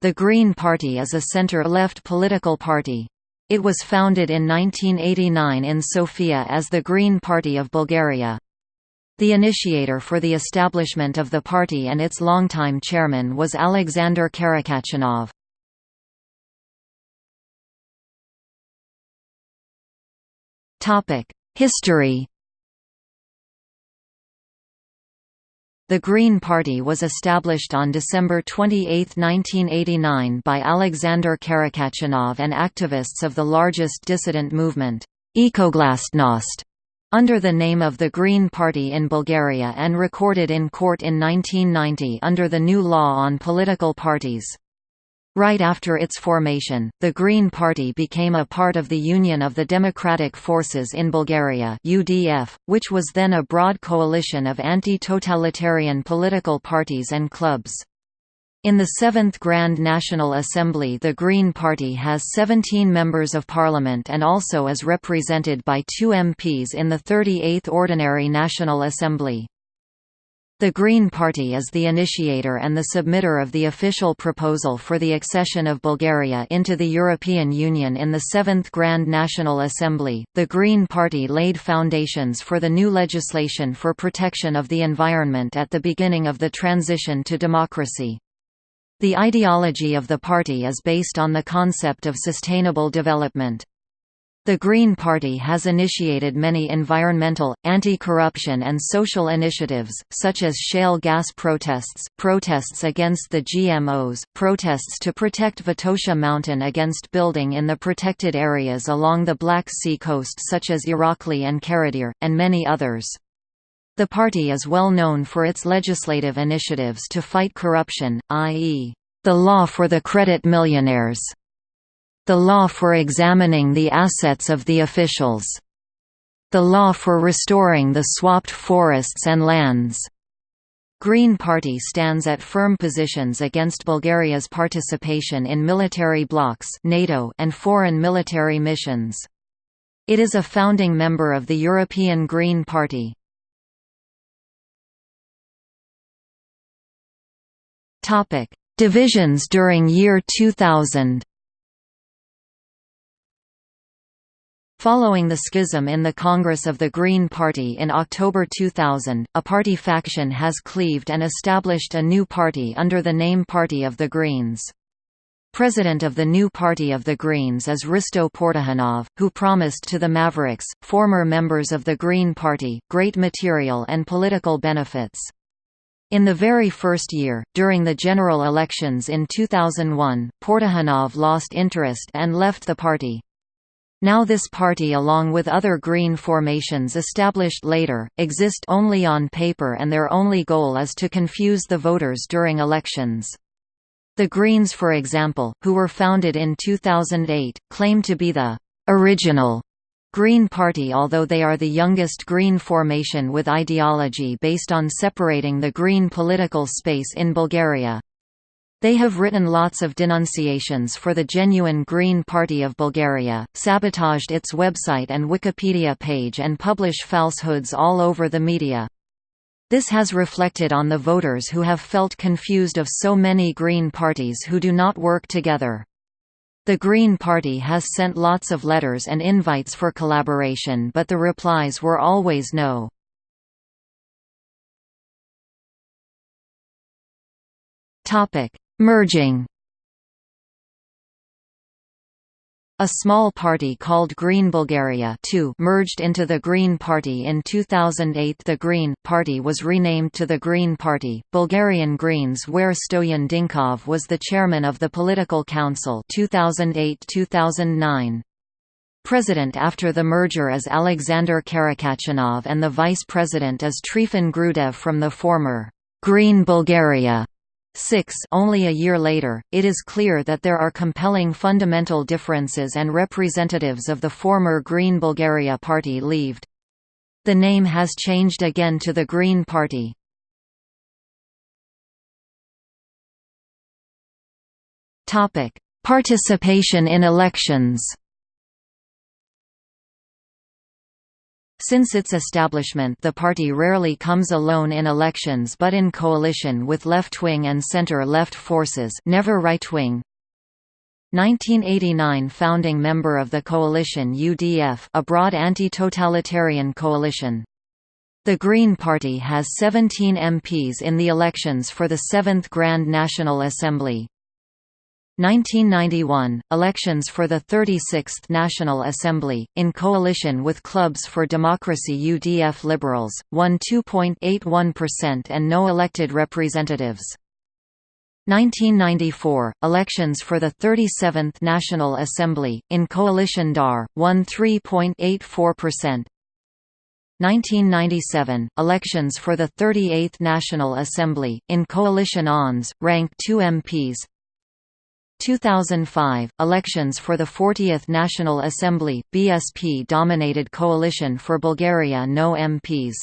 The Green Party is a center-left political party. It was founded in 1989 in Sofia as the Green Party of Bulgaria. The initiator for the establishment of the party and its longtime chairman was Alexander Karakachanov. History The Green Party was established on December 28, 1989 by Alexander Karakachanov and activists of the largest dissident movement, Ekoglasnost, under the name of the Green Party in Bulgaria and recorded in court in 1990 under the new law on political parties. Right after its formation, the Green Party became a part of the Union of the Democratic Forces in Bulgaria UDF, which was then a broad coalition of anti-totalitarian political parties and clubs. In the Seventh Grand National Assembly the Green Party has 17 members of parliament and also is represented by two MPs in the 38th Ordinary National Assembly. The Green Party is the initiator and the submitter of the official proposal for the accession of Bulgaria into the European Union in the Seventh Grand National Assembly. The Green Party laid foundations for the new legislation for protection of the environment at the beginning of the transition to democracy. The ideology of the party is based on the concept of sustainable development. The Green Party has initiated many environmental, anti-corruption and social initiatives, such as shale gas protests, protests against the GMOs, protests to protect Vitosha Mountain against building in the protected areas along the Black Sea coast such as Irakli and Karadere, and many others. The party is well known for its legislative initiatives to fight corruption, i.e., the law for the credit millionaires the law for examining the assets of the officials. The law for restoring the swapped forests and lands. Green Party stands at firm positions against Bulgaria's participation in military blocs NATO and foreign military missions. It is a founding member of the European Green Party. Divisions during year 2000 Following the schism in the Congress of the Green Party in October 2000, a party faction has cleaved and established a new party under the name Party of the Greens. President of the new Party of the Greens is Risto Portahanov, who promised to the Mavericks, former members of the Green Party, great material and political benefits. In the very first year, during the general elections in 2001, Portahanov lost interest and left the party. Now this party along with other green formations established later, exist only on paper and their only goal is to confuse the voters during elections. The Greens for example, who were founded in 2008, claim to be the «original» Green Party although they are the youngest Green formation with ideology based on separating the Green political space in Bulgaria. They have written lots of denunciations for the genuine Green Party of Bulgaria, sabotaged its website and Wikipedia page and publish falsehoods all over the media. This has reflected on the voters who have felt confused of so many Green parties who do not work together. The Green Party has sent lots of letters and invites for collaboration but the replies were always no. Topic Merging. A small party called Green Bulgaria merged into the Green Party in 2008 The Green Party was renamed to the Green Party, Bulgarian Greens where Stoyan Dinkov was the chairman of the Political Council 2008-2009. President after the merger is Alexander Karakachanov and the vice president is Trifon Grudev from the former Green Bulgaria 6 only a year later, it is clear that there are compelling fundamental differences and representatives of the former Green Bulgaria party leaved. The name has changed again to the Green Party. Participation in elections Since its establishment the party rarely comes alone in elections but in coalition with left-wing and center-left forces never right-wing. 1989 founding member of the coalition UDF a broad anti-totalitarian coalition. The Green Party has 17 MPs in the elections for the 7th Grand National Assembly. 1991 – Elections for the 36th National Assembly, in coalition with Clubs for Democracy UDF Liberals, won 2.81% and no elected representatives. 1994 – Elections for the 37th National Assembly, in coalition DAR, won 3.84%. 1997 – Elections for the 38th National Assembly, in coalition ONS, ranked 2 MPs 2005 – Elections for the 40th National Assembly, BSP-dominated coalition for Bulgaria no MPs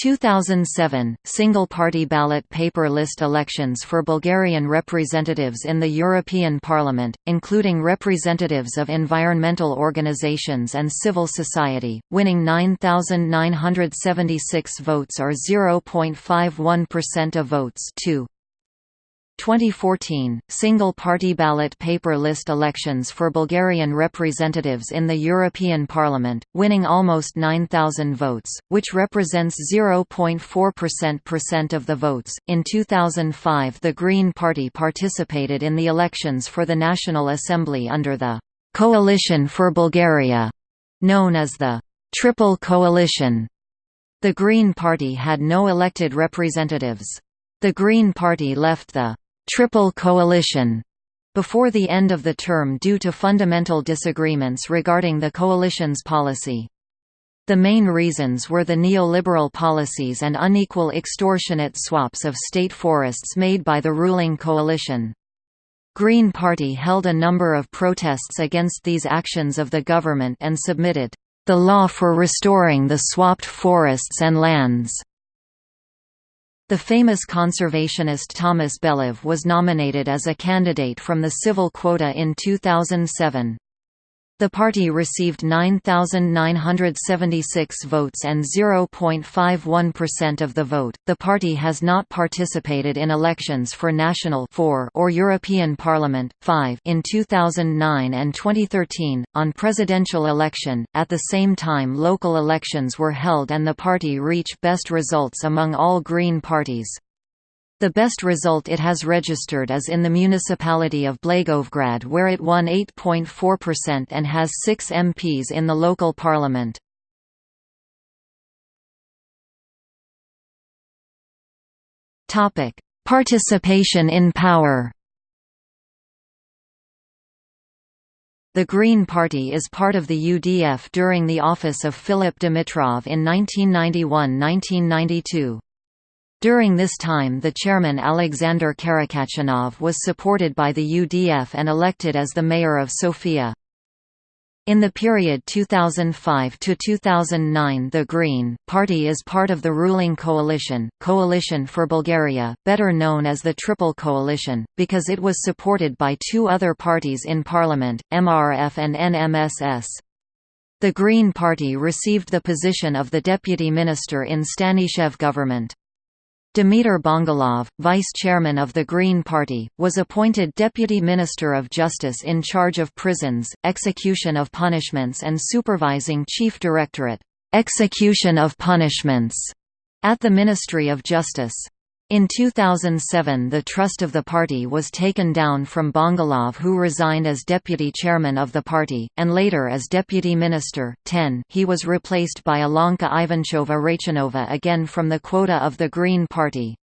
2007 – Single-party ballot paper list elections for Bulgarian representatives in the European Parliament, including representatives of environmental organizations and civil society, winning 9,976 votes or 0.51% of votes 2. 2014, single-party ballot paper list elections for Bulgarian representatives in the European Parliament, winning almost 9,000 votes, which represents 0.4% of the votes. In 2005 the Green Party participated in the elections for the National Assembly under the «Coalition for Bulgaria», known as the «Triple Coalition». The Green Party had no elected representatives. The Green Party left the Triple Coalition before the end of the term due to fundamental disagreements regarding the coalition's policy. The main reasons were the neoliberal policies and unequal extortionate swaps of state forests made by the ruling coalition. Green Party held a number of protests against these actions of the government and submitted, "...the law for restoring the swapped forests and lands." The famous conservationist Thomas Belev was nominated as a candidate from the civil quota in 2007. The party received 9,976 votes and 0.51% of the vote. The party has not participated in elections for national 4 or European Parliament 5 in 2009 and 2013 on presidential election. At the same time, local elections were held and the party reached best results among all Green parties. The best result it has registered is in the municipality of Blagoevgrad where it won 8.4% and has six MPs in the local parliament. Participation in power The Green Party is part of the UDF during the office of Philip Dimitrov in 1991–1992. During this time the chairman Alexander Karakachanov was supported by the UDF and elected as the mayor of Sofia. In the period 2005 to 2009 the Green Party is part of the ruling coalition, Coalition for Bulgaria, better known as the Triple Coalition, because it was supported by two other parties in parliament, MRF and NMSS. The Green Party received the position of the deputy minister in Stanishev government. Dimitar Bongalov, vice-chairman of the Green Party, was appointed Deputy Minister of Justice in charge of prisons, execution of punishments and supervising Chief Directorate, "'Execution of Punishments' at the Ministry of Justice. In 2007 the trust of the party was taken down from Bongalov who resigned as deputy chairman of the party, and later as deputy minister. 10 he was replaced by Alonka Ivanchova Rachanova again from the quota of the Green Party.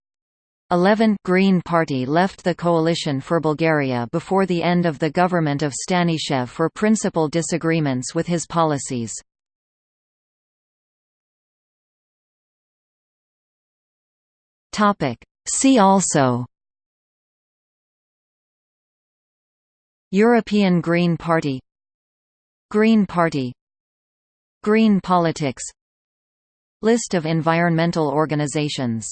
11 Green Party left the coalition for Bulgaria before the end of the government of Stanishev for principal disagreements with his policies. Topic. See also. European Green Party. Green Party. Green politics. List of environmental organizations